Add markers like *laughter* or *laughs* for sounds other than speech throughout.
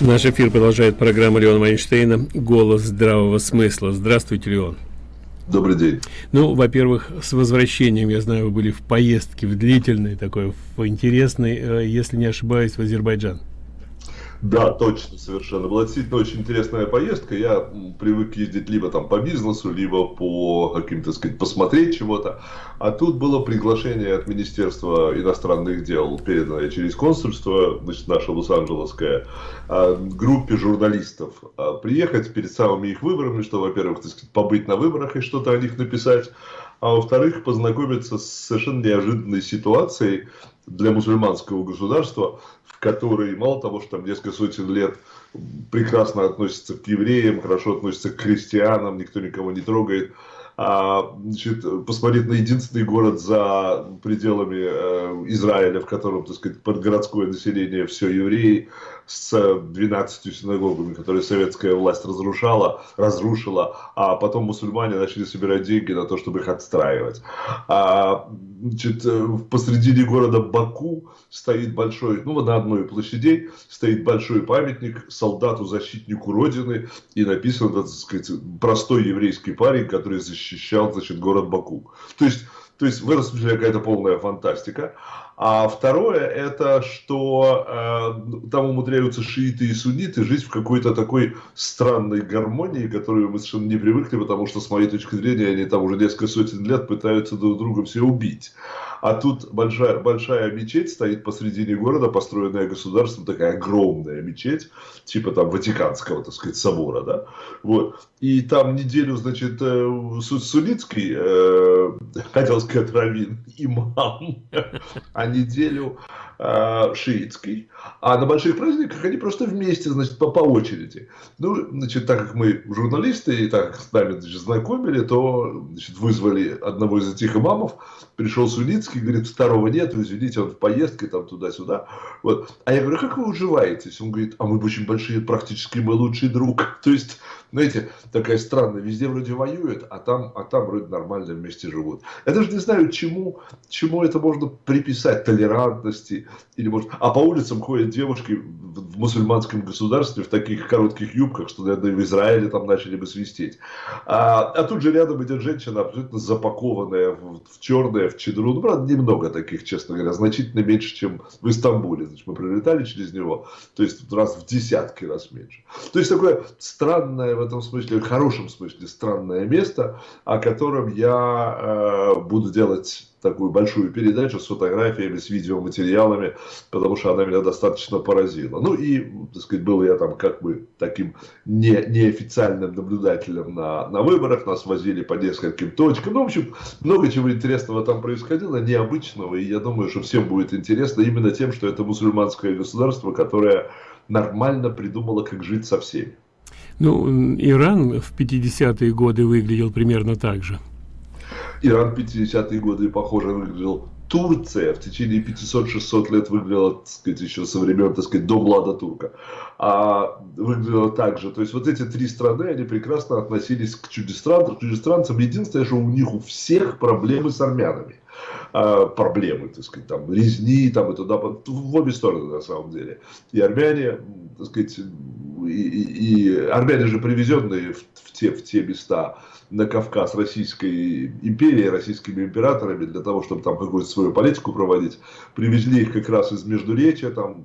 Наш эфир продолжает программа Леона Вайнштейна «Голос здравого смысла». Здравствуйте, Леон. Добрый день. Ну, во-первых, с возвращением, я знаю, вы были в поездке, в длительной такой, в интересной, э, если не ошибаюсь, в Азербайджан. Да, точно, совершенно. Была действительно очень интересная поездка. Я привык ездить либо там по бизнесу, либо по каким-то, сказать, посмотреть чего-то. А тут было приглашение от Министерства иностранных дел, переданное через консульство, значит, наше Лос-Анджелесское, а, группе журналистов а, приехать перед самыми их выборами, что, во-первых, сказать, побыть на выборах и что-то о них написать, а во-вторых, познакомиться с совершенно неожиданной ситуацией для мусульманского государства, в которой мало того, что там несколько сотен лет прекрасно относятся к евреям, хорошо относятся к христианам, никто никого не трогает, а, значит, посмотреть на единственный город за пределами э, Израиля, в котором, так сказать, подгородское население все евреи, с 12 синагогами, которые советская власть разрушала, разрушила, а потом мусульмане начали собирать деньги на то, чтобы их отстраивать. А, значит, посредине города Баку стоит большой, ну, на одной из площадей стоит большой памятник солдату-защитнику Родины, и написан, так сказать, простой еврейский парень, который защищал, значит, город Баку. То есть, то есть в этом смысле какая-то полная фантастика. А второе, это что э, там умудряются шииты и сунниты жить в какой-то такой странной гармонии, которую мы совершенно не привыкли, потому что, с моей точки зрения, они там уже несколько сотен лет пытаются друг друга все убить. А тут большая, большая мечеть стоит посредине города, построенная государством, такая огромная мечеть, типа там Ватиканского, так сказать, собора, да. Вот. И там неделю, значит, э, Сулицкий, э, *laughs* хотел сказать, раввин, имам, а неделю шиитский. А на больших праздниках они просто вместе, значит, по, по очереди. Ну, значит, так как мы журналисты, и так с нами значит, знакомили, то значит, вызвали одного из этих имамов, пришел Суницкий, говорит, второго нет, вы извините, он в поездке там туда-сюда. Вот. А я говорю, «А как вы уживаетесь? Он говорит, а мы очень большие, практически мой лучший друг. *laughs* То есть, знаете, такая странная, везде вроде воюют, а там, а там вроде нормально вместе живут. Я даже не знаю, чему, чему это можно приписать, толерантности, или может, а по улицам ходят девушки в, мусульманском государстве в таких коротких юбках, что, наверное, в Израиле там начали бы свистеть. А, а тут же рядом идет женщина, абсолютно запакованная в, в черное, в Чедру. Ну, правда, немного таких, честно говоря, значительно меньше, чем в Истамбуле. Значит, мы прилетали через него, то есть раз в десятки раз меньше. То есть такое странное в этом смысле, в хорошем смысле странное место, о котором я э, буду делать такую большую передачу с фотографиями, с видеоматериалами, потому что она меня достаточно поразила. Ну и, так сказать, был я там как бы таким не, неофициальным наблюдателем на, на выборах, нас возили по нескольким точкам. Ну, в общем, много чего интересного там происходило, необычного, и я думаю, что всем будет интересно именно тем, что это мусульманское государство, которое нормально придумало, как жить со всеми. Ну, Иран в 50-е годы выглядел примерно так же. Иран 50-е годы, похоже, выглядел Турция в течение 500-600 лет выглядела, так сказать, еще со времен, так сказать, до Влада Турка. А выглядела так же. То есть вот эти три страны, они прекрасно относились к чужестранцам. чужестранцам. Единственное, что у них у всех проблемы с армянами. А, проблемы, так сказать, там, резни, там, и туда, в обе стороны, на самом деле. И армяне, так сказать, и, и, армяне же привезенные в, в, те, в те места, на Кавказ Российской империи, российскими императорами, для того, чтобы там какую-то свою политику проводить. Привезли их как раз из Междуречия, там,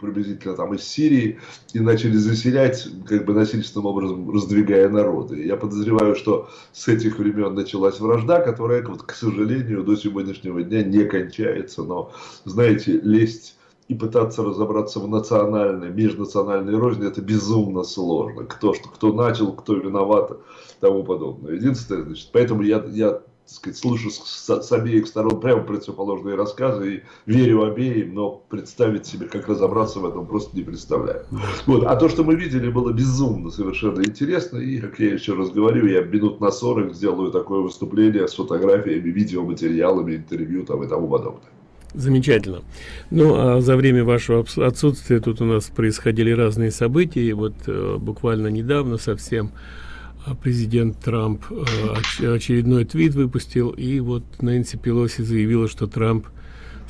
приблизительно там из Сирии, и начали заселять, как бы насильственным образом раздвигая народы. Я подозреваю, что с этих времен началась вражда, которая, вот, к сожалению, до сегодняшнего дня не кончается. Но, знаете, лезть и пытаться разобраться в национальной, межнациональной розни, это безумно сложно. Кто, что, кто начал, кто виноват, тому подобное. Единственное, значит, поэтому я, я так сказать, слышу с, с обеих сторон прямо противоположные рассказы и верю обеим, но представить себе, как разобраться в этом, просто не представляю. Вот. А то, что мы видели, было безумно совершенно интересно, и, как я еще раз говорю, я минут на 40 сделаю такое выступление с фотографиями, видеоматериалами, интервью там, и тому подобное. Замечательно. Ну, а за время вашего отсутствия тут у нас происходили разные события. И вот э, буквально недавно совсем а, президент Трамп э, очередной твит выпустил. И вот Нэнси Пелоси заявила, что Трамп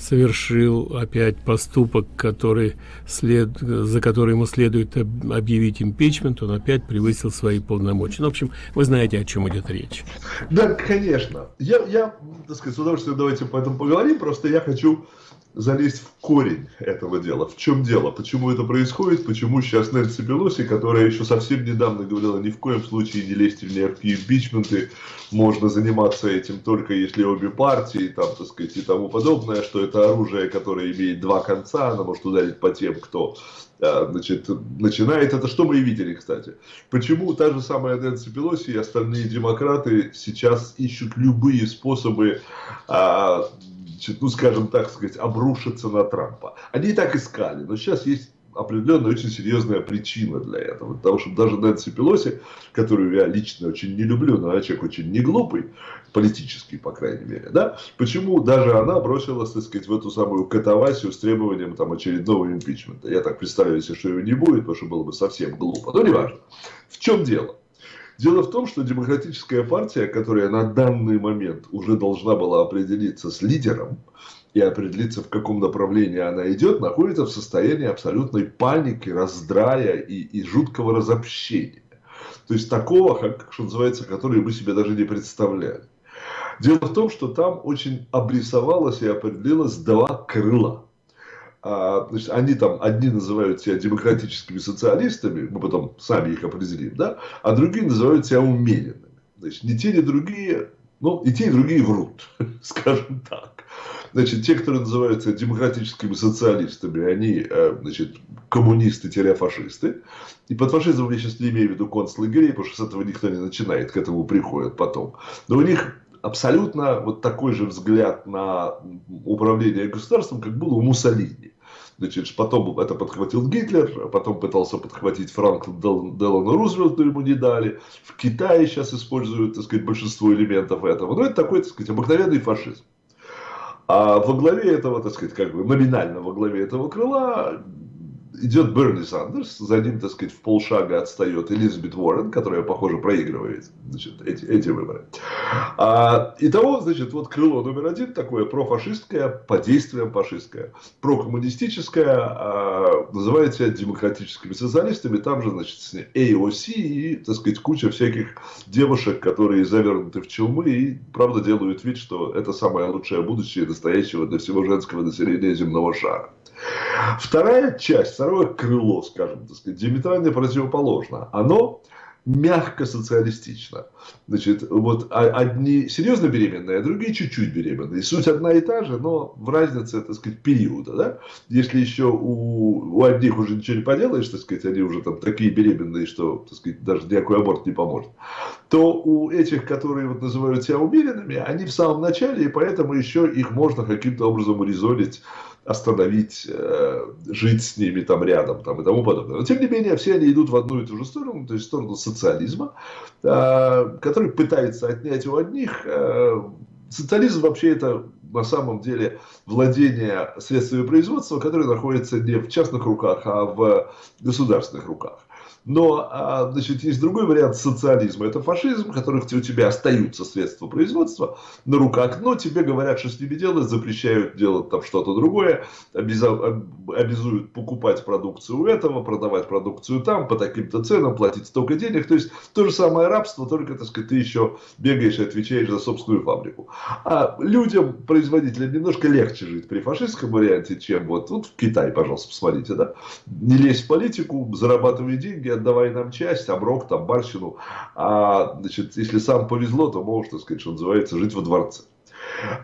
совершил опять поступок, который след, за который ему следует объявить импичмент, он опять превысил свои полномочия. Ну, в общем, вы знаете, о чем идет речь. Да, конечно. Я, я так сказать, с удовольствием давайте по этому поговорим, просто я хочу залезть в корень этого дела. В чем дело? Почему это происходит? Почему сейчас Нэнси Пелоси, которая еще совсем недавно говорила, ни в коем случае не лезьте в никакие импичменты, можно заниматься этим только если обе партии, там, так сказать, и тому подобное, что это оружие, которое имеет два конца, оно может ударить по тем, кто а, значит, начинает. Это что мы и видели, кстати. Почему та же самая Нэнси Пелоси и остальные демократы сейчас ищут любые способы а, ну, скажем так сказать, обрушиться на Трампа. Они и так искали, но сейчас есть определенная очень серьезная причина для этого. Потому что даже Нэнси Пелоси, которую я лично очень не люблю, но она человек очень не глупый, политический, по крайней мере, да, почему даже она бросилась, так сказать, в эту самую катавасию с требованием там очередного импичмента. Я так представляю себе, что его не будет, потому что было бы совсем глупо. Но неважно. В чем дело? Дело в том, что демократическая партия, которая на данный момент уже должна была определиться с лидером и определиться, в каком направлении она идет, находится в состоянии абсолютной паники, раздрая и, и жуткого разобщения. То есть такого, как, что называется, который мы себе даже не представляли. Дело в том, что там очень обрисовалось и определилось два крыла а, значит, они там, одни называют себя демократическими социалистами, мы потом сами их определим, да, а другие называют себя умеренными. Значит, ни те, ни другие, ну, и те, и другие врут, *laughs* скажем так. Значит, те, которые называются демократическими социалистами, они, э, значит, коммунисты-фашисты. И под фашизмом я сейчас не имею в виду концлагерей, потому что с этого никто не начинает, к этому приходят потом. Но у них абсолютно вот такой же взгляд на управление государством, как было у Муссолини. Значит, потом это подхватил Гитлер, потом пытался подхватить Франклин Делану Рузвельту, ему не дали. В Китае сейчас используют, так сказать, большинство элементов этого. Но это такой, так сказать, обыкновенный фашизм. А во главе этого, так сказать, как бы номинально во главе этого крыла идет Берни Сандерс, за ним, так сказать, в полшага отстает Элизабет Уоррен, которая, похоже, проигрывает значит, эти, эти выборы. А, итого, значит, вот крыло номер один такое профашистское, по действиям фашистское, прокоммунистическое, а, называет себя демократическими социалистами, там же, значит, AOC и, так сказать, куча всяких девушек, которые завернуты в челмы и, правда, делают вид, что это самое лучшее будущее настоящего для всего женского населения земного шара. Вторая часть, второе крыло, скажем, так сказать, диаметрально противоположно. Оно мягко социалистично. Значит, вот одни серьезно беременные, а другие чуть-чуть беременные. Суть одна и та же, но в разнице, так сказать, периода. Да? Если еще у, у одних уже ничего не поделаешь, так сказать, они уже там такие беременные, что, так сказать, даже никакой аборт не поможет, то у этих, которые вот называют себя умеренными, они в самом начале, и поэтому еще их можно каким-то образом урезонить остановить, э, жить с ними там рядом там, и тому подобное. Но тем не менее, все они идут в одну и ту же сторону, то есть в сторону социализма, э, который пытается отнять у одних. Э, социализм вообще это на самом деле владение средствами производства, которые находятся не в частных руках, а в государственных руках. Но, а, значит, есть другой вариант социализма. Это фашизм, в которых у тебя остаются средства производства на руках, но тебе говорят, что с ними делать, запрещают делать там что-то другое, обязуют покупать продукцию у этого, продавать продукцию там по таким-то ценам, платить столько денег. То есть, то же самое рабство, только, так сказать, ты еще бегаешь и отвечаешь за собственную фабрику. А людям, производителям, немножко легче жить при фашистском варианте, чем вот, вот в Китае, пожалуйста, посмотрите, да? Не лезь в политику, зарабатывай деньги, отдавай нам часть, оброк, там, барщину. А, значит, если сам повезло, то можешь, так сказать, что называется, жить во дворце.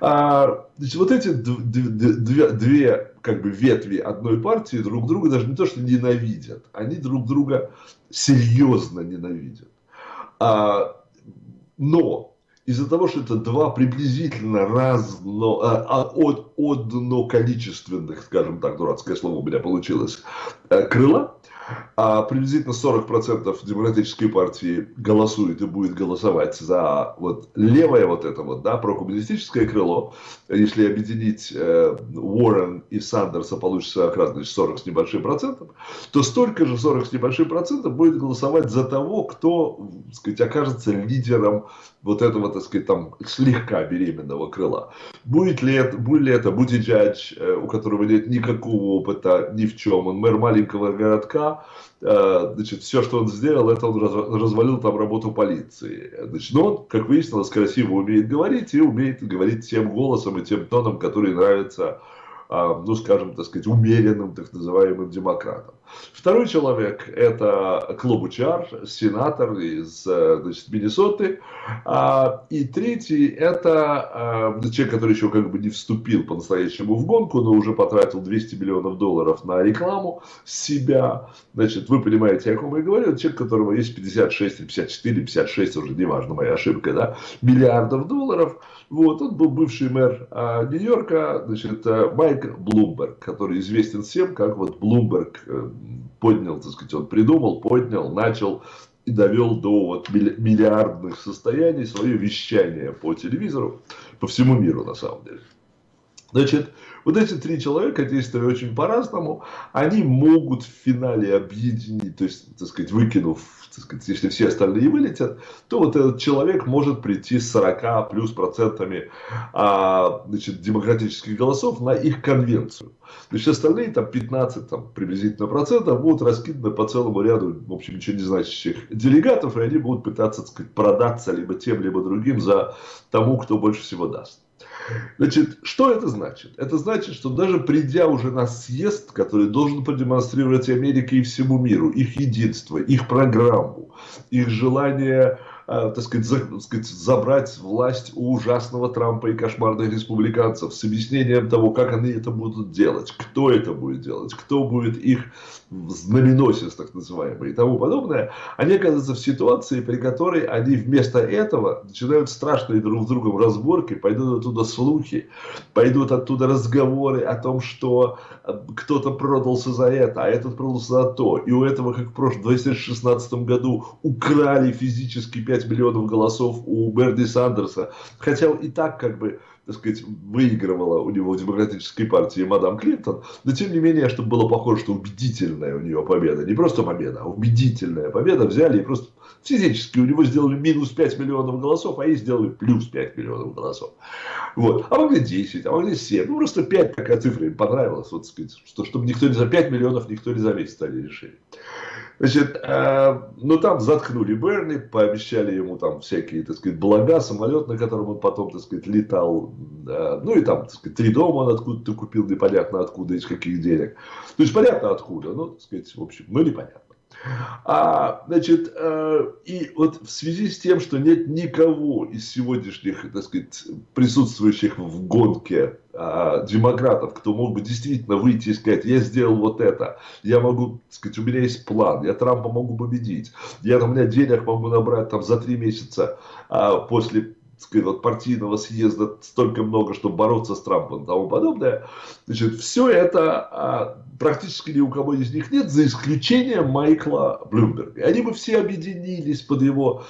А, значит, вот эти две, две как бы ветви одной партии друг друга даже не то что ненавидят, они друг друга серьезно ненавидят. А, но из-за того, что это два приблизительно разно, а, а, от, одноколичественных, скажем так, дурацкое слово у меня получилось, э, крыла, а приблизительно 40% демократической партии голосует и будет голосовать за вот левое вот это вот, да, прокоммунистическое крыло. Если объединить э, Уоррен и Сандерса, получится как раз значит, 40 с небольшим процентом, то столько же 40 с небольшим процентом будет голосовать за того, кто, так сказать, окажется лидером вот этого, так сказать, там слегка беременного крыла. Будет ли это, будет ли это Бутиджадж, э, у которого нет никакого опыта ни в чем, он мэр маленького городка, э, значит, все, что он сделал, это он развалил там работу полиции. Значит, но он, как выяснилось, красиво умеет говорить и умеет говорить тем голосом и тем тоном, который нравится а, ну, скажем, так сказать, умеренным, так называемым демократом. Второй человек – это Клобучар, сенатор из э, значит, Миннесоты. А, и третий – это а, человек, который еще как бы не вступил по-настоящему в гонку, но уже потратил 200 миллионов долларов на рекламу себя. Значит, вы понимаете, о ком я говорю. Это человек, у которого есть 56, 54, 56, уже неважно, моя ошибка, да, миллиардов долларов. Вот, он был бывший мэр Нью-Йорка, значит, э, Майк Блумберг, который известен всем, как вот Блумберг э, поднял, так сказать, он придумал, поднял, начал и довел до вот миллиардных состояний свое вещание по телевизору, по всему миру на самом деле. Значит, вот эти три человека, действуя очень по-разному, они могут в финале объединить, то есть, так сказать, выкинув, сказать, если все остальные вылетят, то вот этот человек может прийти с 40 плюс процентами а, значит, демократических голосов на их конвенцию. Значит, остальные там 15 там, приблизительно процентов будут раскиданы по целому ряду, в общем, ничего не значащих делегатов, и они будут пытаться, так сказать, продаться либо тем, либо другим за тому, кто больше всего даст. Значит, что это значит? Это значит, что даже придя уже на съезд, который должен продемонстрировать Америке и всему миру, их единство, их программу, их желание так сказать, за, так сказать, забрать власть у ужасного Трампа и кошмарных республиканцев с объяснением того, как они это будут делать, кто это будет делать, кто будет их знаменосец, так называемый, и тому подобное, они оказываются в ситуации, при которой они вместо этого начинают страшные друг с другом разборки, пойдут оттуда слухи, пойдут оттуда разговоры о том, что э, кто-то продался за это, а этот продался за то, и у этого, как в прошлом 2016 году, украли физически 5 5 миллионов голосов у Берни Сандерса, хотя и так как бы так сказать, выигрывала у него в демократической партии мадам Клинтон, но тем не менее, чтобы было похоже, что убедительная у нее победа, не просто победа, а убедительная победа, взяли и просто физически у него сделали минус 5 миллионов голосов, а ей сделали плюс 5 миллионов голосов. Вот. А могли 10, а могли 7, ну просто 5, такая цифра им понравилась, вот, так сказать, что, чтобы никто не за 5 миллионов, никто не за месяц они решили. Значит, э, ну там заткнули Берни, пообещали ему там всякие, так сказать, блага, самолет, на котором он потом, так сказать, летал. Э, ну и там, так сказать, три дома он откуда-то купил, непонятно откуда, из каких денег. То есть понятно откуда, ну, так сказать, в общем, ну непонятно. А, значит, э, и вот в связи с тем, что нет никого из сегодняшних, так сказать, присутствующих в гонке э, демократов, кто мог бы действительно выйти и сказать, я сделал вот это, я могу, так сказать, у меня есть план, я Трампа могу победить, я, у меня денег могу набрать там за три месяца э, после сказать, вот партийного съезда столько много, чтобы бороться с Трампом и тому подобное. Значит, все это а, практически ни у кого из них нет, за исключением Майкла Блумберга. Они бы все объединились под его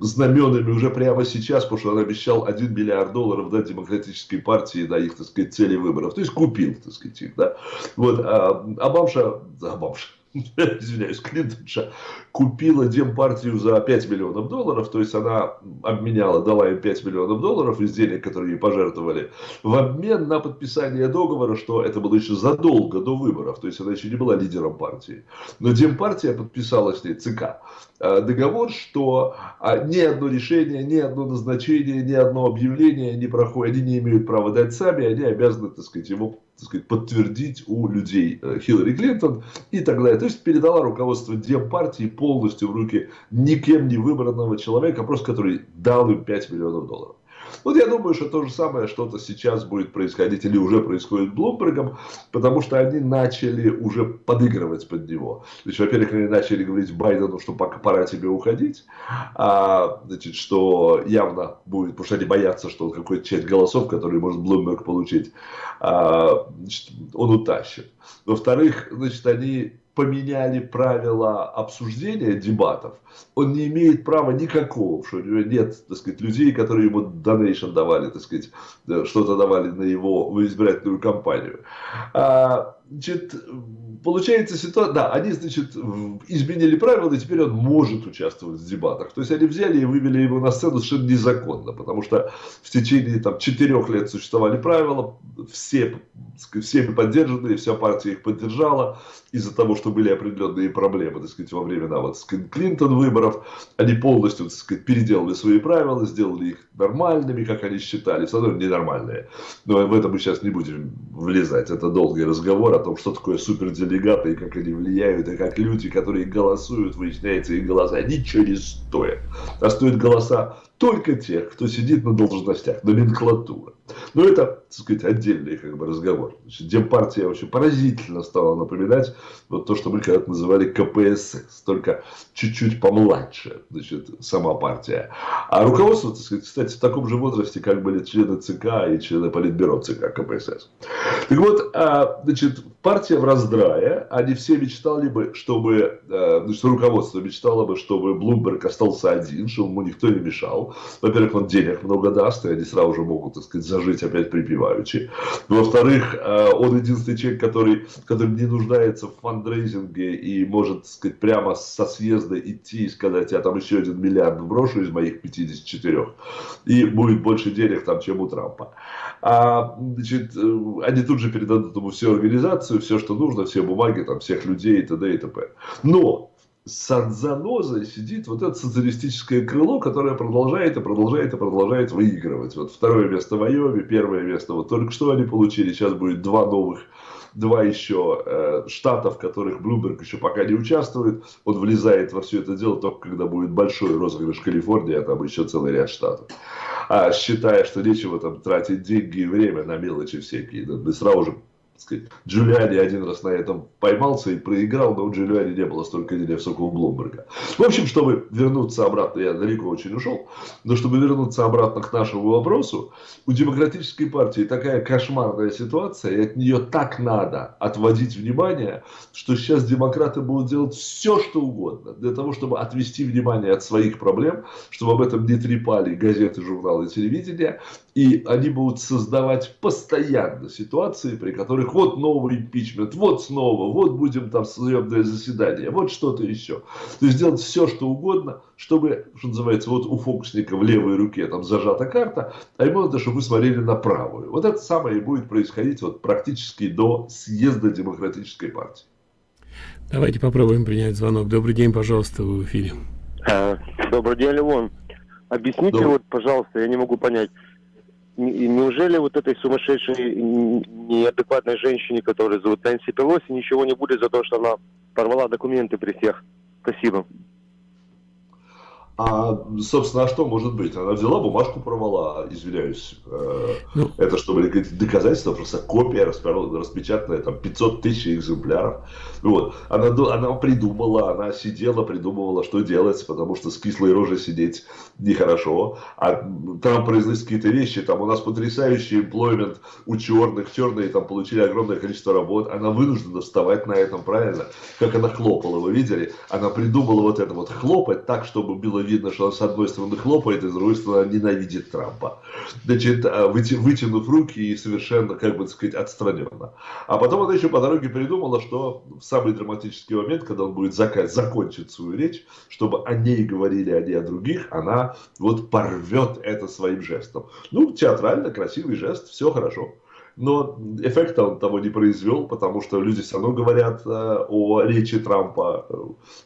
знаменами уже прямо сейчас, потому что он обещал 1 миллиард долларов дать демократической партии на их, так сказать, цели выборов. То есть купил, так сказать, их, да. Вот, а, а бабша, а бабша, *laughs* извиняюсь, Клинтонша купила Демпартию за 5 миллионов долларов, то есть она обменяла, дала им 5 миллионов долларов из денег, которые ей пожертвовали, в обмен на подписание договора, что это было еще задолго до выборов, то есть она еще не была лидером партии. Но Демпартия подписала с ней ЦК э, договор, что а, ни одно решение, ни одно назначение, ни одно объявление не проходит, они не имеют права дать сами, они обязаны, так сказать, его так сказать, подтвердить у людей э, Хиллари Клинтон и так далее. То есть передала руководство Демпартии полностью в руки никем не выбранного человека, просто который дал им 5 миллионов долларов. Вот я думаю, что то же самое что-то сейчас будет происходить или уже происходит Блумбергом, потому что они начали уже подыгрывать под него. То есть, во-первых, они начали говорить Байдену, что пока пора тебе уходить, а, значит, что явно будет, потому что они боятся, что какой-то часть голосов, которые может Блумберг получить, а, значит, он утащит. Во-вторых, значит, они поменяли правила обсуждения дебатов, он не имеет права никакого, что у него нет, так сказать, людей, которые ему донейшн давали, так сказать, э, что-то давали на его избирательную кампанию. А, значит, получается ситуация, да, они, значит, изменили правила, и теперь он может участвовать в дебатах. То есть они взяли и вывели его на сцену совершенно незаконно, потому что в течение там четырех лет существовали правила, все, всеми поддержанные, вся партия их поддержала, из-за того, что были определенные проблемы, так сказать, во времена вот, Клинтон выборов, они полностью, так сказать, переделали свои правила, сделали их нормальными, как они считали, все равно ненормальные. Но в это мы сейчас не будем влезать, это долгий разговор о том, что такое суперделегаты и как они влияют, и как люди, которые голосуют, выясняется, их голоса ничего не стоят. А стоят голоса только тех, кто сидит на должностях, номенклатура. Но это, так сказать, отдельный как бы, разговор. Значит, Демпартия вообще поразительно стала напоминать вот то, что мы когда-то называли КПСС, только чуть-чуть помладше, значит, сама партия. А руководство, так сказать, кстати, в таком же возрасте, как были члены ЦК и члены Политбюро ЦК КПСС. Так вот, а, значит, партия в раздрае, они все мечтали бы, чтобы, а, значит, руководство мечтало бы, чтобы Блумберг остался один, чтобы ему никто не мешал. Во-первых, он денег много даст, и они сразу же могут, так сказать, зажить опять припеваючи. Во-вторых, а, он единственный человек, который, который не нуждается в фандрейзинге и может, так сказать, прямо со съезда идти и сказать, я там еще один миллиард брошу из моих 54, и будет больше денег там, чем у Трампа. А, значит, э, они тут же передадут ему всю организацию, все, что нужно, все бумаги, там, всех людей и т.д. и т.п. Но с занозой сидит вот это социалистическое крыло, которое продолжает и продолжает и продолжает выигрывать. Вот второе место Айове, первое место вот только что они получили, сейчас будет два новых два еще э, штата, в которых Блумберг еще пока не участвует. Он влезает во все это дело только когда будет большой розыгрыш Калифорнии, а там еще целый ряд штатов. А считая, что нечего там тратить деньги и время на мелочи всякие, да, мы сразу же сказать, Джулиани один раз на этом поймался и проиграл, но у Джулиани не было столько денег, сколько у Блумберга. В общем, чтобы вернуться обратно, я далеко очень ушел, но чтобы вернуться обратно к нашему вопросу, у демократической партии такая кошмарная ситуация, и от нее так надо отводить внимание, что сейчас демократы будут делать все, что угодно, для того, чтобы отвести внимание от своих проблем, чтобы об этом не трепали газеты, журналы, телевидение, и они будут создавать постоянно ситуации, при которых вот новый импичмент, вот снова, вот будем там судебное заседание, вот что-то еще. То есть делать все, что угодно, чтобы, что называется, вот у фокусника в левой руке там зажата карта, а ему надо, чтобы вы смотрели на правую. Вот это самое и будет происходить вот практически до съезда демократической партии. Давайте попробуем принять звонок. Добрый день, пожалуйста, вы в эфире. А, добрый день, Левон. Объясните Добрый. вот, пожалуйста, я не могу понять неужели вот этой сумасшедшей, неадекватной женщине, которая зовут Нэнси Пелоси, ничего не будет за то, что она порвала документы при всех? Спасибо. А, собственно, а что может быть? Она взяла бумажку, порвала, извиняюсь. Э, ну, это чтобы доказательство, просто копия распечатанная, там 500 тысяч экземпляров. Вот. Она, она придумала, она сидела, придумывала, что делать, потому что с кислой рожей сидеть нехорошо. А там произносят какие-то вещи, там у нас потрясающий employment у черных, черные там получили огромное количество работ. Она вынуждена вставать на этом, правильно? Как она хлопала, вы видели? Она придумала вот это вот хлопать так, чтобы было видно, что он с одной стороны хлопает, и с другой стороны ненавидит Трампа. Значит, а, вытянув руки и совершенно, как бы сказать, отстраненно. А потом она еще по дороге придумала, что в самый драматический момент, когда он будет заказ, закончить свою речь, чтобы о ней говорили, а не о других, она вот порвет это своим жестом. Ну, театрально, красивый жест, все хорошо но эффекта он того не произвел, потому что люди все равно говорят э, о речи Трампа.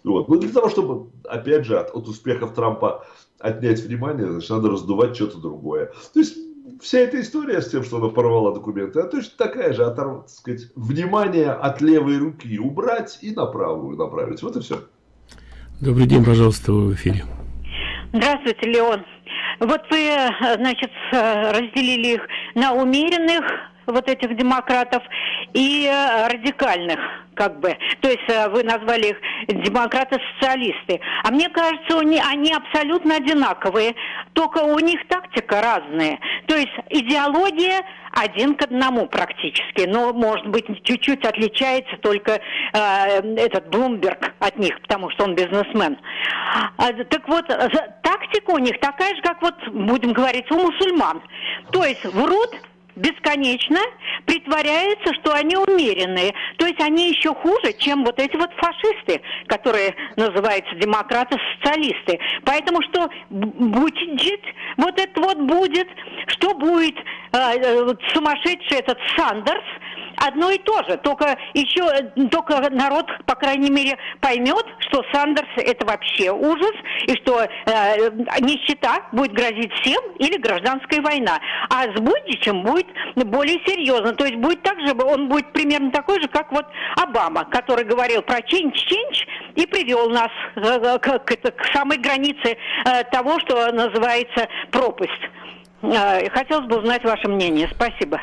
Вот. Ну, для того, чтобы, опять же, от, от успехов Трампа отнять внимание, значит, надо раздувать что-то другое. То есть, вся эта история с тем, что она порвала документы, а точно такая же, оторв, так сказать, внимание от левой руки убрать и на правую направить. Вот и все. Добрый день, пожалуйста, вы в эфире. Здравствуйте, Леон. Вот вы, значит, разделили их на умеренных, вот этих демократов и э, радикальных, как бы. То есть э, вы назвали их демократы-социалисты. А мне кажется, они, они абсолютно одинаковые, только у них тактика разная. То есть идеология один к одному практически, но, может быть, чуть-чуть отличается только э, этот Блумберг от них, потому что он бизнесмен. А, так вот, тактика у них такая же, как вот, будем говорить, у мусульман. То есть врут бесконечно притворяются, что они умеренные. То есть они еще хуже, чем вот эти вот фашисты, которые называются демократы-социалисты. Поэтому что будет, вот это вот будет, что будет э, э, сумасшедший этот Сандерс, одно и то же, только еще, только народ, по крайней мере, поймет, что Сандерс это вообще ужас, и что э, нищета будет грозить всем или гражданская война. А с Будичем будет более серьезно, то есть будет так же, он будет примерно такой же, как вот Обама, который говорил про чинч-чинч и привел нас э, к, к, к самой границе э, того, что называется пропасть. Э, хотелось бы узнать ваше мнение. Спасибо.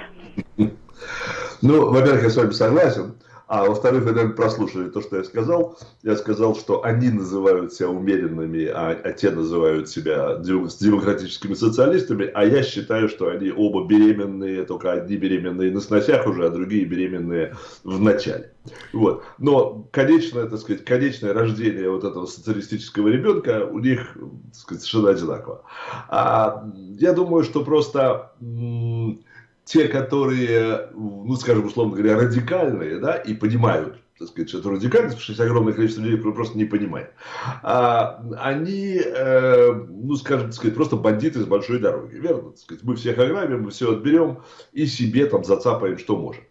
Ну, во-первых, я с вами согласен. А во-вторых, вы, наверное, прослушали то, что я сказал. Я сказал, что они называют себя умеренными, а, а те называют себя демократическими социалистами, а я считаю, что они оба беременные, только одни беременные на сносях уже, а другие беременные в начале. Вот. Но конечное, так сказать, конечное рождение вот этого социалистического ребенка у них так сказать, совершенно одинаково. А, я думаю, что просто те, которые, ну, скажем, условно говоря, радикальные, да, и понимают, так сказать, что это радикальность, потому что есть огромное количество людей, просто не понимают, а, они, э, ну, скажем, так сказать, просто бандиты с большой дороги, верно? Так сказать, мы всех ограбим, мы все отберем и себе там зацапаем, что можем.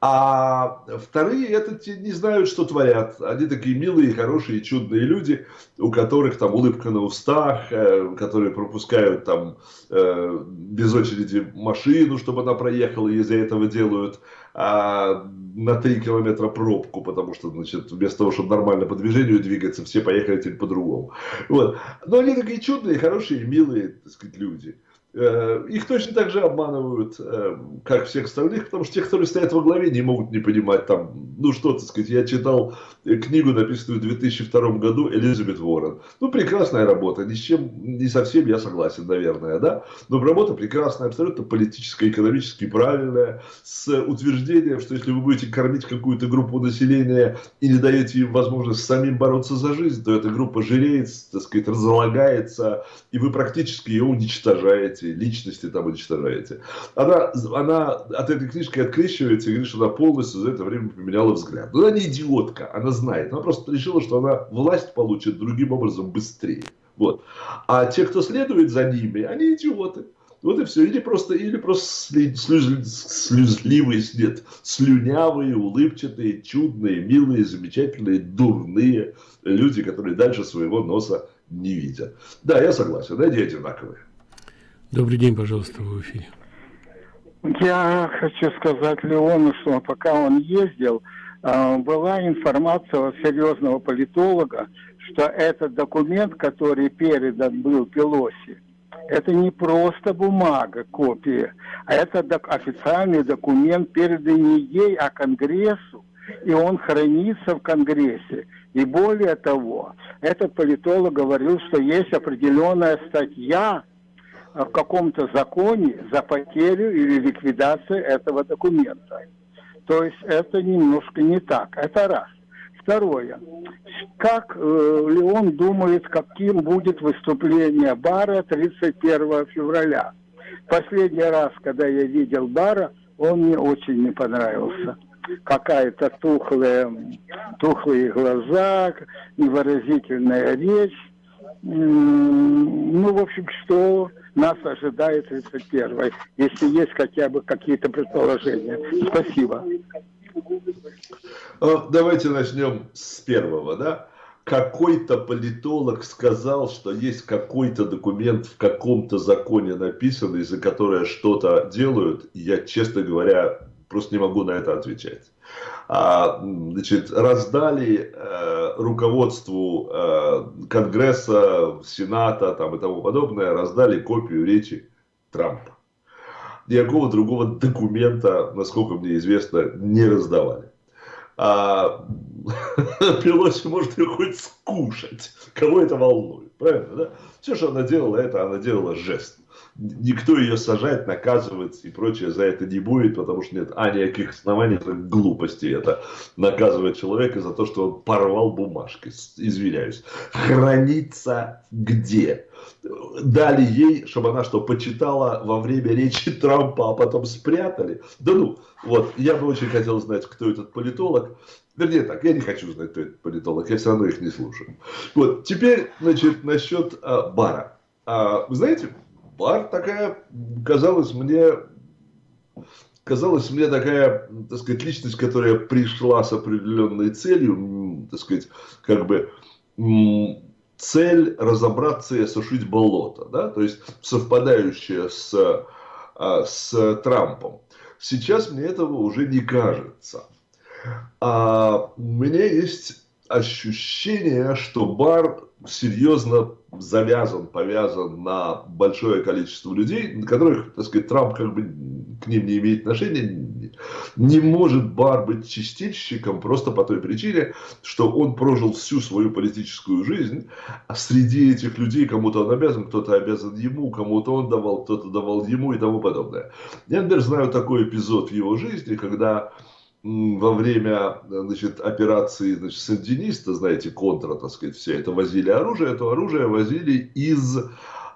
А вторые это те не знают, что творят. Они такие милые, хорошие, чудные люди, у которых там улыбка на устах, э, которые пропускают там э, без очереди машину, чтобы она проехала, и из-за этого делают а, на 3 километра пробку, потому что, значит, вместо того, чтобы нормально по движению двигаться, все поехали теперь по-другому. Вот. Но они такие чудные, хорошие, милые, так сказать, люди. Э, их точно так же обманывают, э, как всех остальных, потому что те, которые стоят во главе, не могут не понимать там, ну что, так сказать, я читал книгу, написанную в 2002 году, Элизабет Уоррен. Ну, прекрасная работа, ни с чем, не совсем я согласен, наверное, да, но работа прекрасная, абсолютно политическая, экономически правильная, с утверждением, что если вы будете кормить какую-то группу населения и не даете им возможность самим бороться за жизнь, то эта группа жиреет, так сказать, разлагается, и вы практически ее уничтожаете эти личности там уничтожаете. Она, она от этой книжки открещивается и говорит, что она полностью за это время поменяла взгляд. Но она не идиотка, она знает. Она просто решила, что она власть получит другим образом быстрее. Вот. А те, кто следует за ними, они идиоты. Вот и все. Или просто, или просто слюз, слюзливые, нет, слюнявые, улыбчатые, чудные, милые, замечательные, дурные люди, которые дальше своего носа не видят. Да, я согласен, они одинаковые. Добрый день, пожалуйста, в эфире. Я хочу сказать Леону, что пока он ездил, а, была информация от серьезного политолога, что этот документ, который передан был Пелоси, это не просто бумага, копия, а это официальный документ, переданный ей, а Конгрессу, и он хранится в Конгрессе. И более того, этот политолог говорил, что есть определенная статья, в каком-то законе за потерю или ликвидацию этого документа. То есть это немножко не так. Это раз. Второе. Как э, Леон думает, каким будет выступление Бара 31 февраля? Последний раз, когда я видел Бара, он мне очень не понравился. Какая-то тухлая, тухлые глаза, невыразительная речь. Ну, в общем, что нас ожидает 31 если есть хотя бы какие-то предположения. Спасибо. Э, давайте начнем с первого, да? Какой-то политолог сказал, что есть какой-то документ в каком-то законе написанный, за которое что-то делают. Я, честно говоря, просто не могу на это отвечать. А, значит, раздали э, руководству э, Конгресса, Сената там, и тому подобное, раздали копию речи Трампа. никакого другого документа, насколько мне известно, не раздавали. А *laughs* Пелоси может ее хоть скушать. Кого это волнует, правильно, да? Все, что она делала, это она делала жест никто ее сажать, наказывать и прочее за это не будет, потому что нет а никаких оснований, это глупости это наказывать человека за то, что он порвал бумажки, извиняюсь. Хранится где? Дали ей, чтобы она что, почитала во время речи Трампа, а потом спрятали? Да ну, вот, я бы очень хотел знать, кто этот политолог. Вернее так, я не хочу знать, кто этот политолог, я все равно их не слушаю. Вот, теперь, значит, насчет а, бара. А, вы знаете, бар такая, казалось мне, казалось мне такая, так сказать, личность, которая пришла с определенной целью, так сказать, как бы цель разобраться и осушить болото, да, то есть совпадающая с, а, с Трампом. Сейчас мне этого уже не кажется. А у меня есть ощущение, что бар серьезно завязан, повязан на большое количество людей, которых, так сказать, Трамп как бы к ним не имеет отношения, не может Бар быть чистильщиком просто по той причине, что он прожил всю свою политическую жизнь, а среди этих людей кому-то он обязан, кто-то обязан ему, кому-то он давал, кто-то давал ему и тому подобное. Я, например, знаю такой эпизод в его жизни, когда во время значит, операции значит, сандиниста, знаете, контра, так сказать, все это возили оружие, это оружие возили из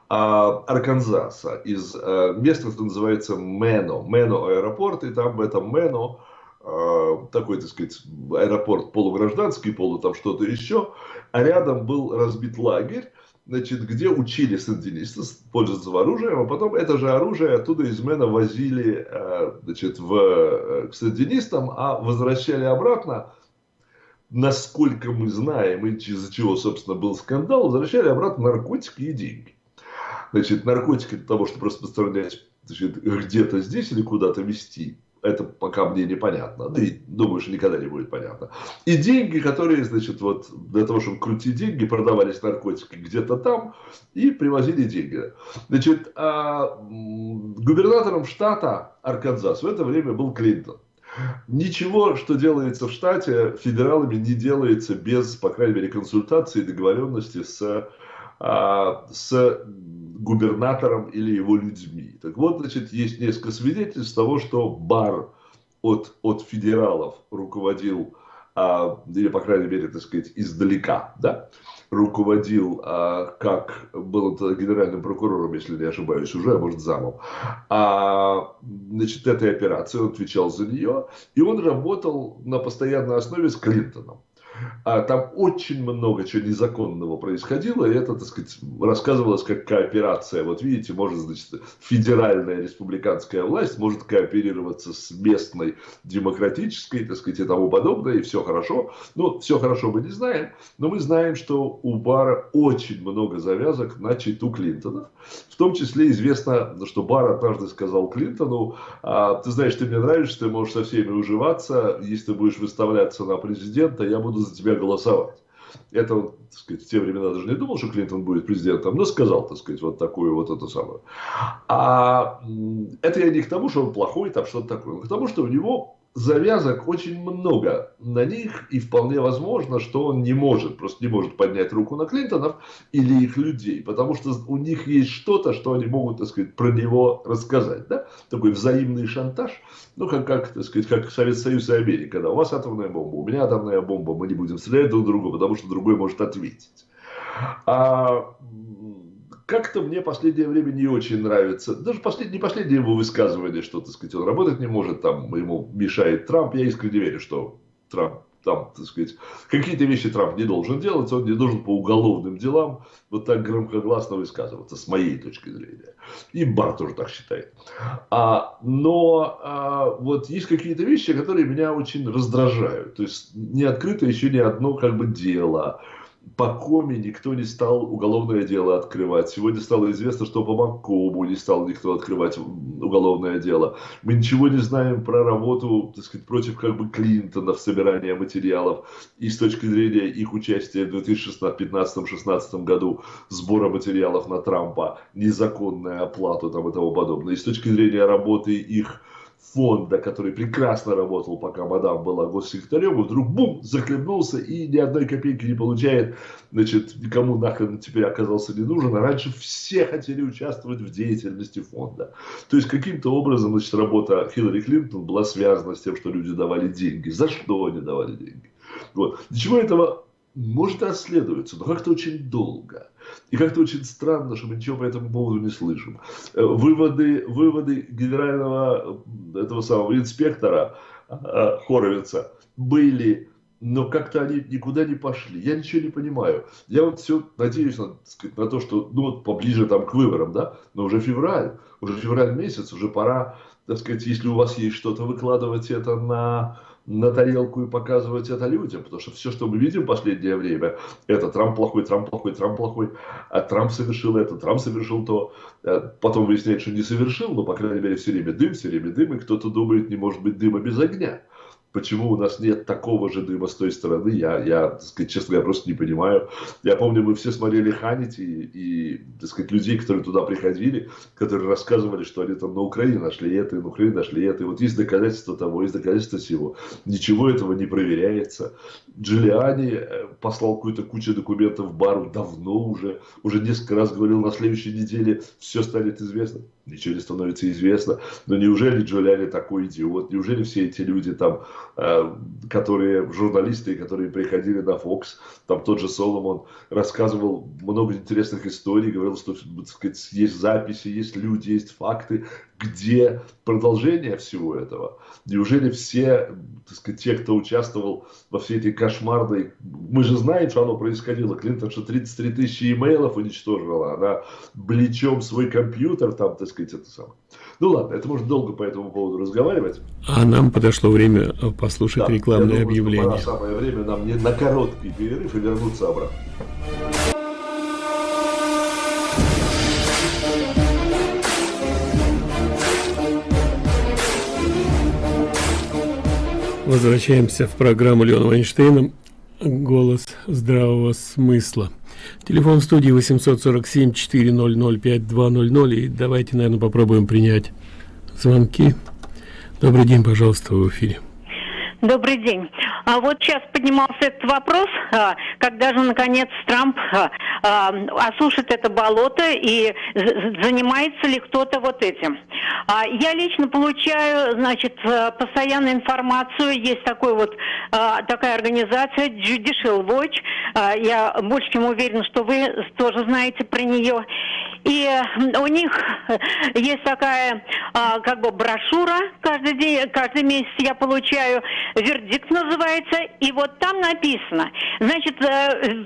а, Арканзаса, из а, места, что называется Мено, Мено аэропорт, и там в этом Мено а, такой, так сказать, аэропорт полугражданский, полу там что-то еще, а рядом был разбит лагерь, значит, где учили сандинистов пользоваться оружием, а потом это же оружие оттуда из Мена возили э, значит, в, э, к сандинистам, а возвращали обратно, насколько мы знаем, и из-за чего, собственно, был скандал, возвращали обратно наркотики и деньги. Значит, наркотики для того, чтобы распространять где-то здесь или куда-то вести это пока мне непонятно. Да и думаю, что никогда не будет понятно. И деньги, которые, значит, вот для того, чтобы крутить деньги, продавались наркотики где-то там и привозили деньги. Значит, а губернатором штата Арканзас в это время был Клинтон. Ничего, что делается в штате, федералами не делается без, по крайней мере, консультации и договоренности с, а, с губернатором или его людьми. Так вот, значит, есть несколько свидетельств того, что Бар от, от федералов руководил, а, или, по крайней мере, так сказать, издалека, да, руководил, а, как был генеральным прокурором, если не ошибаюсь, уже, а может, замом, а, значит, этой операции, он отвечал за нее, и он работал на постоянной основе с Клинтоном. А там очень много чего незаконного происходило, и это, так сказать, рассказывалось как кооперация. Вот видите, может, значит, федеральная республиканская власть может кооперироваться с местной демократической, так сказать, и тому подобное, и все хорошо. Ну, все хорошо мы не знаем, но мы знаем, что у Бара очень много завязок на читу Клинтонов. В том числе известно, что Бар однажды сказал Клинтону, а, ты знаешь, ты мне нравишься, ты можешь со всеми уживаться, если ты будешь выставляться на президента, я буду за тебя голосовать. Это, так сказать, в те времена даже не думал, что Клинтон будет президентом, но сказал, так сказать, вот такую вот эту самую. А это я не к тому, что он плохой, там что-то такое, но к тому, что у него завязок очень много на них, и вполне возможно, что он не может, просто не может поднять руку на Клинтонов или их людей, потому что у них есть что-то, что они могут, так сказать, про него рассказать, да? Такой взаимный шантаж, ну, как, как так сказать, как Советский Союз и Америка, да, у вас атомная бомба, у меня атомная бомба, мы не будем стрелять друг друга, потому что другой может ответить. А как-то мне последнее время не очень нравится, даже послед, не последнее его высказывание, что, так сказать, он работать не может, там ему мешает Трамп. Я искренне верю, что Трамп там, так сказать, какие-то вещи Трамп не должен делать, он не должен по уголовным делам вот так громкогласно высказываться, с моей точки зрения. И Бар тоже так считает. А, но а, вот есть какие-то вещи, которые меня очень раздражают. То есть не открыто еще ни одно как бы дело по Коми никто не стал уголовное дело открывать. Сегодня стало известно, что по Маккому не стал никто открывать уголовное дело. Мы ничего не знаем про работу, так сказать, против как бы Клинтона в собирании материалов и с точки зрения их участия в 2015-2016 году сбора материалов на Трампа, незаконная оплата там и тому подобное. И с точки зрения работы их фонда, который прекрасно работал, пока мадам была госсекретарем, вдруг бум, захлебнулся и ни одной копейки не получает, значит, никому нахрен теперь оказался не нужен, а раньше все хотели участвовать в деятельности фонда. То есть каким-то образом, значит, работа Хиллари Клинтон была связана с тем, что люди давали деньги. За что они давали деньги? Вот. Для чего этого может расследуется, но как-то очень долго. И как-то очень странно, что мы ничего по этому поводу не слышим. Э, выводы, выводы генерального этого самого инспектора э, Хоровица были но как-то они никуда не пошли. Я ничего не понимаю. Я вот все надеюсь на, сказать, на то, что ну, вот поближе там к выборам, да, но уже февраль, уже февраль месяц, уже пора, так сказать, если у вас есть что-то, выкладывать это на на тарелку и показывать это людям, потому что все, что мы видим в последнее время, это Трамп плохой, Трамп плохой, Трамп плохой, а Трамп совершил это, Трамп совершил то, э, потом выясняется, что не совершил, но, по крайней мере, все время дым, все время дым, и кто-то думает, не может быть дыма без огня. Почему у нас нет такого же дыма с той стороны, я, я так сказать, честно говоря, просто не понимаю. Я помню, мы все смотрели Ханити и, и, так сказать, людей, которые туда приходили, которые рассказывали, что они там на Украине нашли это, и на Украине нашли это. И вот есть доказательства того, есть доказательства всего. Ничего этого не проверяется. Джулиани э, послал какую-то кучу документов в бару давно уже, уже несколько раз говорил, на следующей неделе все станет известно ничего не становится известно. Но неужели Джулиани такой идиот? Неужели все эти люди там, э, которые журналисты, которые приходили на Fox, там тот же Соломон рассказывал много интересных историй, говорил, что так сказать, есть записи, есть люди, есть факты, где продолжение всего этого? Неужели все, так сказать, те, кто участвовал во всей этой кошмарной... Мы же знаем, что оно происходило. Клинтон, что 33 тысячи имейлов уничтожила. Она блечом свой компьютер там, так сказать, это самое. Ну ладно, это можно долго по этому поводу разговаривать. А нам подошло время послушать да, рекламное думаю, объявление. Пора самое время нам не на короткий перерыв и вернуться обратно. Возвращаемся в программу Леона Вайнштейна «Голос здравого смысла». Телефон студии 847-400-5200. И давайте, наверное, попробуем принять звонки. Добрый день, пожалуйста, в эфире. Добрый день. А вот сейчас поднимался этот вопрос, а, когда же наконец Трамп а, а, осушит это болото и занимается ли кто-то вот этим. Я лично получаю, значит, постоянную информацию. Есть такой вот такая организация Judicial Watch. Я больше чем уверена, что вы тоже знаете про нее. И у них есть такая как бы брошюра каждый день, каждый месяц я получаю вердикт называется, и вот там написано, значит, э,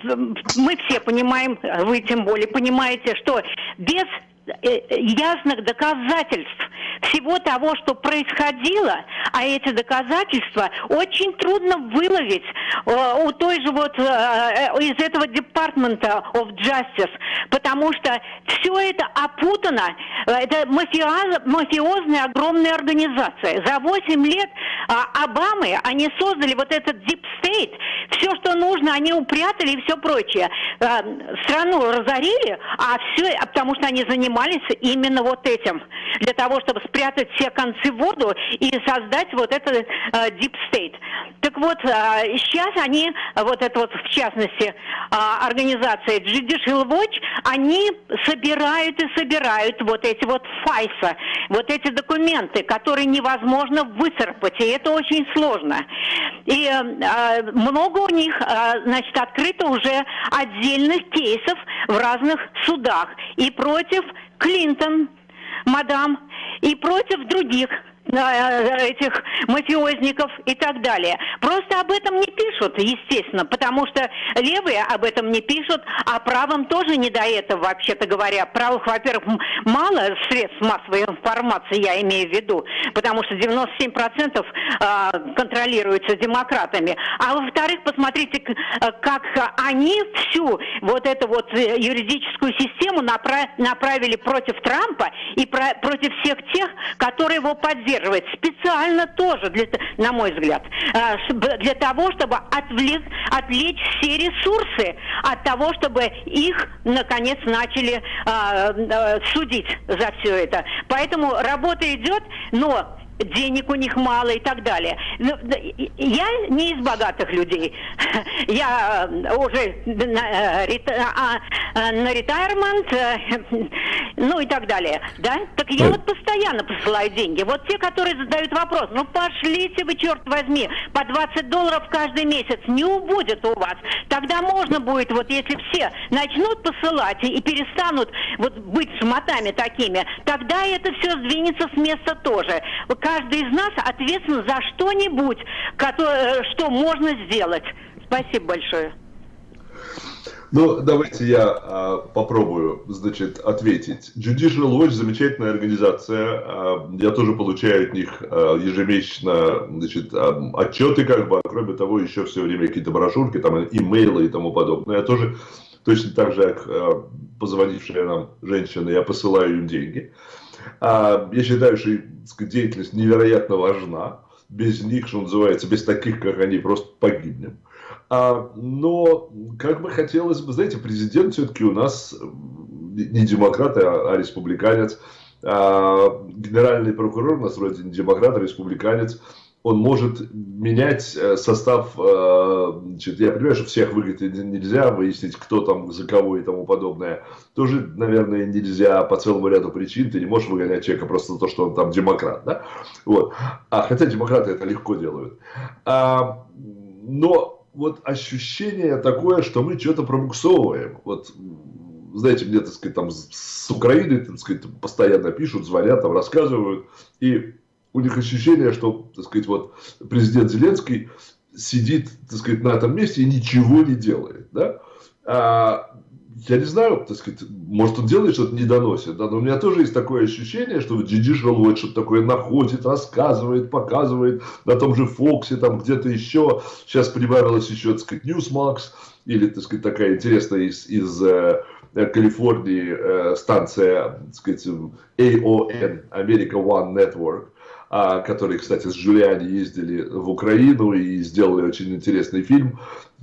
мы все понимаем, вы тем более понимаете, что без ясных доказательств всего того, что происходило, а эти доказательства очень трудно выловить э, у той же вот э, из этого департмента of Justice, потому что все это опутано, это мафиоз, мафиозная огромная организация. За 8 лет а, Обамы они создали вот этот Deep State, все, что нужно, они упрятали и все прочее. Страну разорили, а все, потому что они занимались занимались именно вот этим, для того, чтобы спрятать все концы в воду и создать вот этот э, deep state. Так вот, э, сейчас они, вот это вот в частности, э, организация Judicial Watch, они собирают и собирают вот эти вот файса, вот эти документы, которые невозможно выцарпать, и это очень сложно. И э, много у них, э, значит, открыто уже отдельных кейсов в разных судах и против Клинтон, мадам, и против других этих мафиозников и так далее. Просто об этом не пишут, естественно, потому что левые об этом не пишут, а правым тоже не до этого, вообще-то говоря. Правых, во-первых, мало средств массовой информации, я имею в виду, потому что 97% а, контролируется демократами. А во-вторых, посмотрите, э, как они всю вот эту вот э, юридическую систему направили против Трампа и против всех тех, которые его поддерживают поддерживает специально тоже, для, на мой взгляд, э, для того, чтобы отвлек, отвлечь все ресурсы от того, чтобы их, наконец, начали э, э, судить за все это. Поэтому работа идет, но денег у них мало и так далее. Ну, я не из богатых людей. *laughs* Я э, уже на, э, а, э, на ретайрмент, *laughs* ну и так далее. Да? Так я вот постоянно посылаю деньги. Вот те, которые задают вопрос, ну пошлите вы, черт возьми, по 20 долларов каждый месяц, не убудет у вас. Тогда можно будет, вот если все начнут посылать и перестанут вот быть шмотами такими, тогда это все сдвинется с места тоже каждый из нас ответственен за что-нибудь, э, что можно сделать. Спасибо большое. Ну, давайте я а, попробую, значит, ответить. Judicial Watch замечательная организация. А, я тоже получаю от них а, ежемесячно, значит, отчеты, как бы, кроме того, еще все время какие-то брошюрки, там, имейлы и тому подобное. Я тоже точно так же, как позвонившая нам женщина, я посылаю им деньги. А, я считаю, что сказать, деятельность невероятно важна. Без них, что называется, без таких, как они, просто погибнем. А, но как бы хотелось бы, знаете, президент все-таки у нас не демократ, а, а республиканец. А, генеральный прокурор у нас вроде не демократ, а республиканец он может менять э, состав, э, значит, я понимаю, что всех выиграть нельзя, выяснить, кто там за кого и тому подобное, тоже, наверное, нельзя по целому ряду причин, ты не можешь выгонять человека просто за то, что он там демократ, да, вот, а хотя демократы это легко делают, а, но вот ощущение такое, что мы что-то пробуксовываем, вот, знаете, мне, так сказать, там с Украины, так сказать, постоянно пишут, звонят, там рассказывают, и у них ощущение, что, так сказать, вот президент Зеленский сидит, так сказать, на этом месте и ничего не делает, да? А, я не знаю, так сказать, может он делает что-то, не доносит, да, но у меня тоже есть такое ощущение, что Judicial Watch что-то такое находит, рассказывает, показывает на том же Фоксе, там где-то еще, сейчас прибавилось еще, так сказать, Newsmax, или, так сказать, такая интересная из, из э, Калифорнии э, станция, так сказать, AON, America One Network, которые, кстати, с Джулиани ездили в Украину и сделали очень интересный фильм.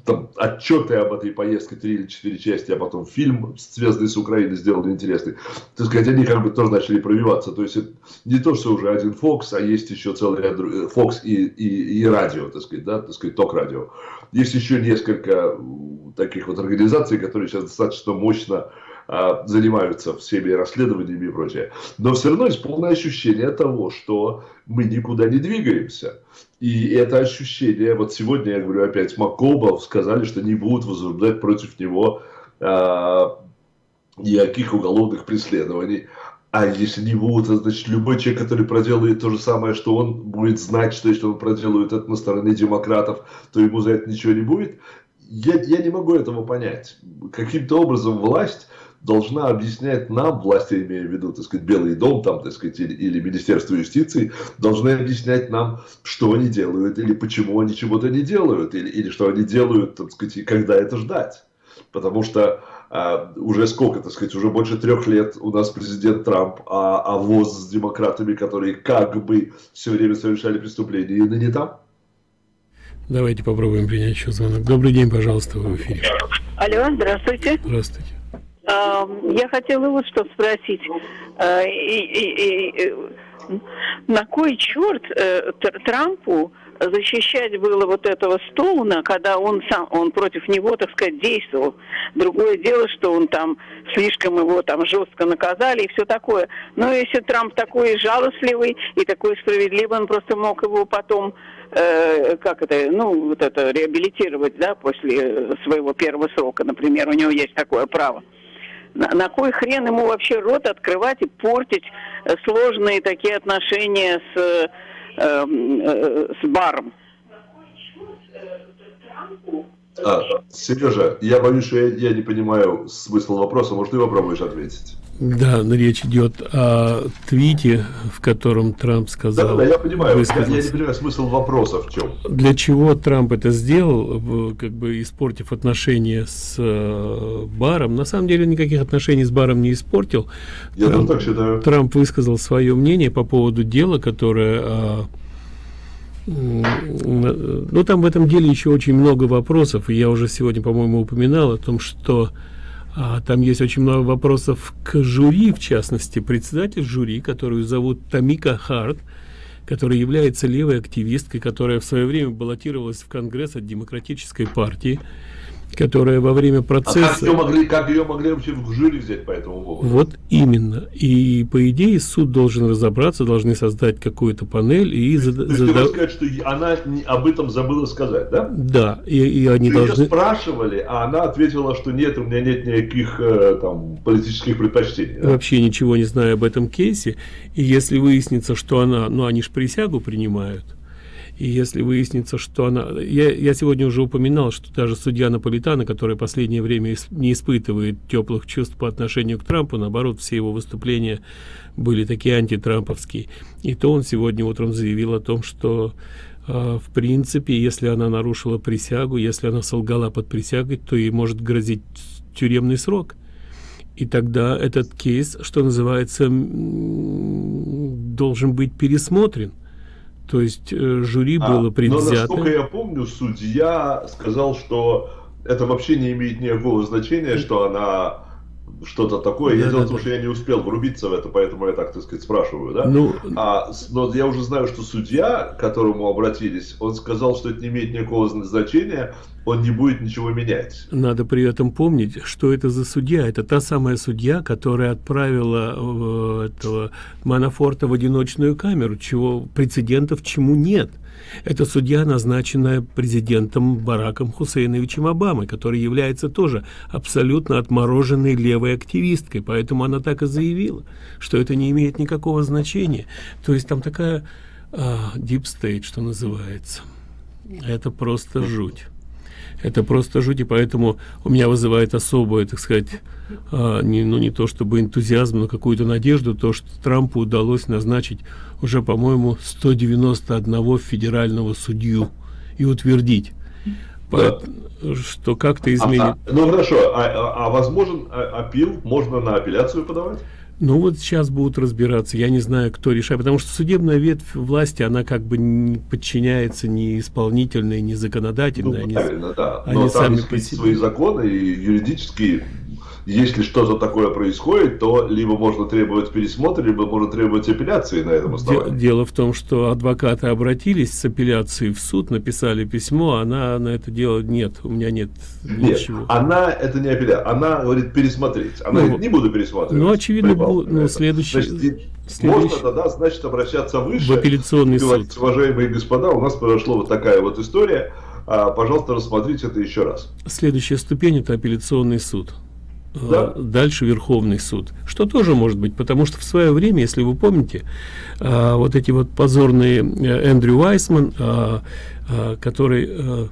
Там отчеты об этой поездке, три или четыре части, а потом фильм, связанный с Украиной, сделали интересный. Так сказать, они как бы тоже начали пробиваться. То есть, не то, что уже один Fox, а есть еще целый ряд Fox и, и, и радио, так сказать, да, так сказать, ток-радио. Есть еще несколько таких вот организаций, которые сейчас достаточно мощно а, занимаются всеми расследованиями и прочее. Но все равно есть полное ощущение того, что мы никуда не двигаемся. И это ощущение, вот сегодня, я говорю опять, Маккобов сказали, что не будут возбуждать против него а, никаких уголовных преследований. А если не будут, значит, любой человек, который проделает то же самое, что он будет знать, что если он проделает это на стороне демократов, то ему за это ничего не будет. Я, я не могу этого понять. Каким-то образом власть должна объяснять нам, власти, имея в виду, так сказать, Белый дом, там, так сказать, или, или Министерство юстиции, должны объяснять нам, что они делают, или почему они чего-то не делают, или, или что они делают, так сказать, и когда это ждать. Потому что а, уже сколько, так сказать, уже больше трех лет у нас президент Трамп, а, а ВОЗ с демократами, которые как бы все время совершали преступления, и не там. Давайте попробуем принять еще звонок. Добрый день, пожалуйста, в эфире. Алло, здравствуйте. Здравствуйте. Я хотела вот что спросить. А, на кой черт э, Трампу защищать было вот этого Стоуна, когда он сам, он против него, так сказать, действовал. Другое дело, что он там слишком его там жестко наказали и все такое. Но если Трамп такой жалостливый и такой справедливый, он просто мог его потом э, как это, ну, вот это, реабилитировать, да, после своего первого срока, например, у него есть такое право. На, на кой хрен ему вообще рот открывать и портить э, сложные такие отношения с, э, э, с баром? А, Сережа, я боюсь, что я, я не понимаю смысл вопроса. Может, ты попробуешь ответить? Да, речь идет о твите, в котором Трамп сказал... Да, да, я понимаю. Я, я не понимаю смысл вопроса в чем. Для чего Трамп это сделал, как бы испортив отношения с э, баром? На самом деле никаких отношений с баром не испортил. Я Трамп, так считаю. Трамп высказал свое мнение по поводу дела, которое... А, ну, там в этом деле еще очень много вопросов, и я уже сегодня, по-моему, упоминал о том, что а, там есть очень много вопросов к жюри, в частности, председатель жюри, которую зовут Тамика Харт, которая является левой активисткой, которая в свое время баллотировалась в Конгресс от Демократической партии которая во время процесса... А как ее могли, как ее могли вообще в жюри взять по этому поводу? Вот именно. И по идее суд должен разобраться, должны создать какую-то панель и... То, зада... есть, сказать, что она об этом забыла сказать, да? Да, и, и они что должны... Ее спрашивали, а она ответила, что нет, у меня нет никаких э, там политических предпочтений. Да? Вообще ничего не знаю об этом кейсе. И если выяснится, что она... Ну, они же присягу принимают и если выяснится, что она... Я, я сегодня уже упоминал, что даже судья Наполитана, который последнее время не испытывает теплых чувств по отношению к Трампу, наоборот, все его выступления были такие антитрамповские. И то он сегодня утром заявил о том, что э, в принципе, если она нарушила присягу, если она солгала под присягой, то ей может грозить тюремный срок. И тогда этот кейс, что называется, должен быть пересмотрен. То есть э, жюри а, было предвзято. Но насколько я помню, судья сказал, что это вообще не имеет никакого значения, что она что-то такое. Да, я да, дело в том, да. что я не успел врубиться в это, поэтому я так, так сказать, спрашиваю, да? Ну, а, но я уже знаю, что судья, к которому обратились, он сказал, что это не имеет никакого значения, он не будет ничего менять. Надо при этом помнить, что это за судья. Это та самая судья, которая отправила э, этого Манафорта в одиночную камеру, чего прецедентов чему нет. Это судья, назначенная президентом Бараком Хусейновичем Обамой, который является тоже абсолютно отмороженной левой активисткой. Поэтому она так и заявила, что это не имеет никакого значения. То есть там такая а, deep state, что называется. Это просто жуть это просто жуть, и поэтому у меня вызывает особое, так сказать, а, не, ну не то чтобы энтузиазм, но какую-то надежду, то, что Трампу удалось назначить уже, по-моему, 191 федерального судью и утвердить. Да. что как-то изменит. А, а, ну хорошо, а, а, а возможен а, апил, можно на апелляцию подавать? Ну вот сейчас будут разбираться. Я не знаю, кто решает, потому что судебная ветвь власти, она как бы не подчиняется ни исполнительной, ни законодательной. Ну, они, правильно, да. Они Но сами там есть свои законы и юридические если что-то такое происходит, то либо можно требовать пересмотра, либо можно требовать апелляции на этом основании. Дело в том, что адвокаты обратились с апелляцией в суд, написали письмо, она на это дело нет, у меня нет, нет ничего. она это не апелляция, она говорит пересмотреть, она ну, говорит, не буду пересматривать. Ну, очевидно, бу, ну, следующий... Значит, Следующий... Можно тогда, значит, обращаться выше. В апелляционный суд. Уважаемые господа, у нас произошла вот такая вот история. А, пожалуйста, рассмотрите это еще раз. Следующая ступень – это апелляционный суд да. дальше Верховный суд. Что тоже может быть, потому что в свое время, если вы помните, а, вот эти вот позорные э, Эндрю Вайсман, а, а, который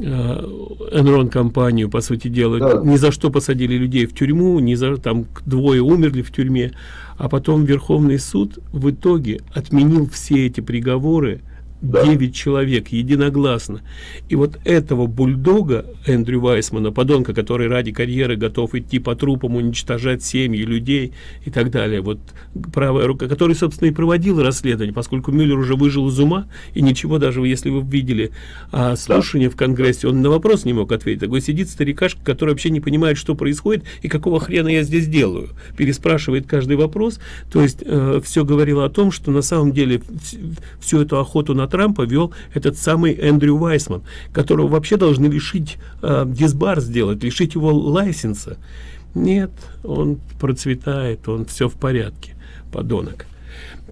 Enron компанию, по сути дела, да. ни за что посадили людей в тюрьму, ни за там двое умерли в тюрьме, а потом Верховный суд в итоге отменил все эти приговоры да. 9 человек единогласно. И вот этого бульдога Эндрю Вайсмана, подонка, который ради карьеры готов идти по трупам, уничтожать семьи людей и так далее, вот правая рука, который, собственно, и проводил расследование, поскольку Мюллер уже выжил из ума, и ничего, даже если вы видели а, слушание да. в Конгрессе, он на вопрос не мог ответить. Такой сидит старикашка, который вообще не понимает, что происходит и какого хрена я здесь делаю. Переспрашивает каждый вопрос. То есть э, все говорило о том, что на самом деле всю эту охоту на Трампа вел этот самый Эндрю Вайсман, которого вообще должны лишить э, дисбар сделать, лишить его лайсенса. Нет, он процветает, он все в порядке, подонок.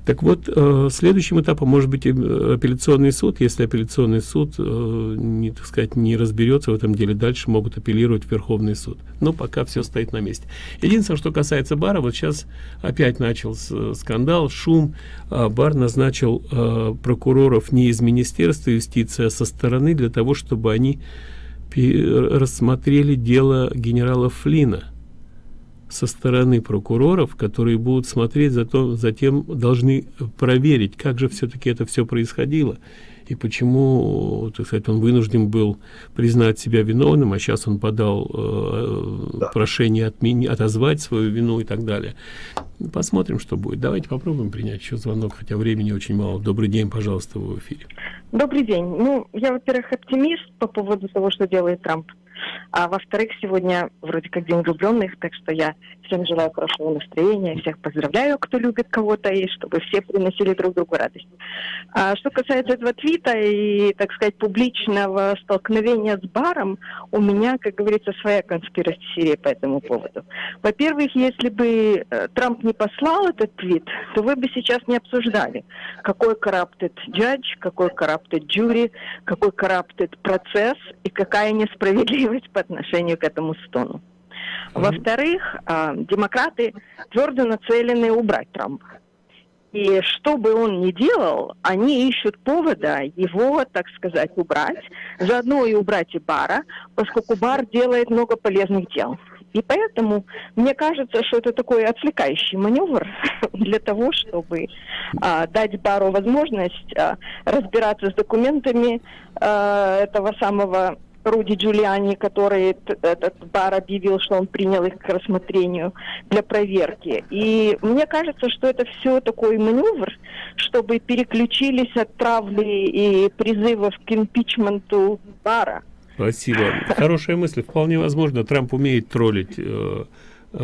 Так вот, э, следующим этапом может быть апелляционный суд. Если апелляционный суд, э, не, так сказать, не разберется в этом деле, дальше могут апеллировать в Верховный суд. Но пока все стоит на месте. Единственное, что касается бара, вот сейчас опять начался скандал, шум. А бар назначил э, прокуроров не из Министерства юстиции, а со стороны для того, чтобы они рассмотрели дело генерала Флина со стороны прокуроров, которые будут смотреть, за то, затем должны проверить, как же все-таки это все происходило и почему, так сказать, он вынужден был признать себя виновным, а сейчас он подал э, да. прошение отмени, отозвать свою вину и так далее. Посмотрим, что будет. Давайте попробуем принять еще звонок, хотя времени очень мало. Добрый день, пожалуйста, в эфире. Добрый день. Ну, я, во-первых, оптимист по поводу того, что делает Трамп. А во-вторых, сегодня вроде как День влюбленных, так что я всем желаю хорошего настроения, всех поздравляю, кто любит кого-то, и чтобы все приносили друг другу радость. А что касается этого твита и, так сказать, публичного столкновения с баром, у меня, как говорится, своя конспирация по этому поводу. Во-первых, если бы э, Трамп не послал этот твит, то вы бы сейчас не обсуждали, какой corrupted judge, какой corrupted jury, какой corrupted процесс и какая несправедливость по отношению к этому стону. Во-вторых, а, демократы твердо нацелены убрать Трампа. И что бы он ни делал, они ищут повода его, так сказать, убрать. Заодно и убрать и Бара, поскольку Бар делает много полезных дел. И поэтому мне кажется, что это такой отвлекающий маневр *laughs* для того, чтобы а, дать Бару возможность а, разбираться с документами а, этого самого Руди Джулиани, который этот бар объявил, что он принял их к рассмотрению для проверки. И мне кажется, что это все такой маневр, чтобы переключились от травли и призывов к импичменту бара. Спасибо. Хорошая мысль. Вполне возможно, Трамп умеет троллить э,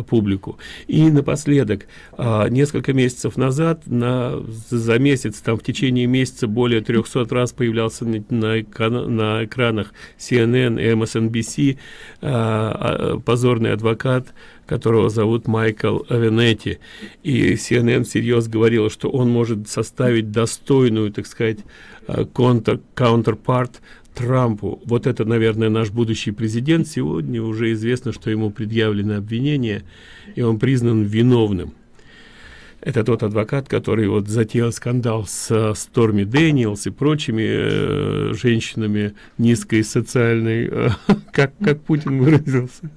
публику. И напоследок, а, несколько месяцев назад, на, за месяц, там в течение месяца более 300 раз появлялся на, на, на экранах CNN MSNBC а, а, позорный адвокат, которого зовут Майкл Авенетти. И CNN всерьез говорил, что он может составить достойную, так сказать, counterpart Трампу. Вот это, наверное, наш будущий президент. Сегодня уже известно, что ему предъявлены обвинения, и он признан виновным. Это тот адвокат, который вот затеял скандал с Сторми Дэниелс и прочими э, женщинами низкой социальной, э, *laughs* как, как Путин выразился.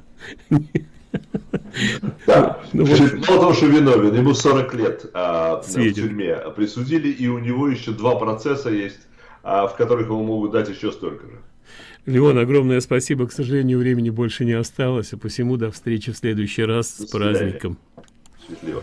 Да. Ну. Мало того, что виновен, ему 40 лет а, в тюрьме присудили, и у него еще два процесса есть в которых ему могут дать еще столько же. Леон, огромное спасибо. К сожалению, времени больше не осталось, а посему до встречи в следующий раз до с свидания. праздником. Счастливо.